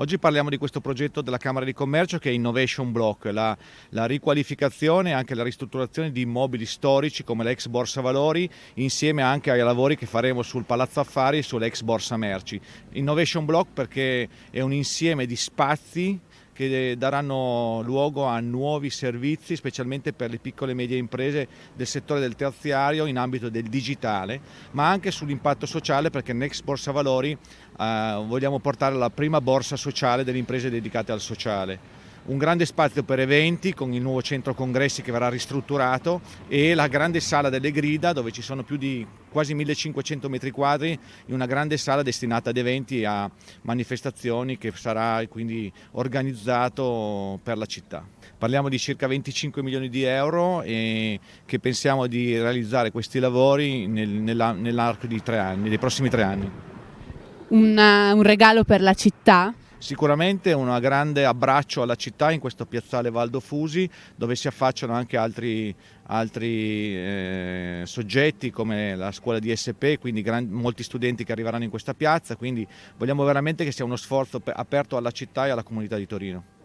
Oggi parliamo di questo progetto della Camera di Commercio che è Innovation Block, la, la riqualificazione e anche la ristrutturazione di immobili storici come l'ex Borsa Valori insieme anche ai lavori che faremo sul Palazzo Affari e sull'ex Borsa Merci. Innovation Block perché è un insieme di spazi che daranno luogo a nuovi servizi, specialmente per le piccole e medie imprese del settore del terziario in ambito del digitale, ma anche sull'impatto sociale perché Next Borsa Valori eh, vogliamo portare la prima borsa sociale delle imprese dedicate al sociale un grande spazio per eventi con il nuovo centro congressi che verrà ristrutturato e la grande sala delle grida dove ci sono più di quasi 1500 metri quadri in una grande sala destinata ad eventi e a manifestazioni che sarà quindi organizzato per la città. Parliamo di circa 25 milioni di euro e che pensiamo di realizzare questi lavori nel, nell'arco anni, dei prossimi tre anni. Una, un regalo per la città? Sicuramente un grande abbraccio alla città in questo piazzale Valdo Fusi dove si affacciano anche altri, altri eh, soggetti come la scuola di SP, quindi gran, molti studenti che arriveranno in questa piazza, quindi vogliamo veramente che sia uno sforzo aperto alla città e alla comunità di Torino.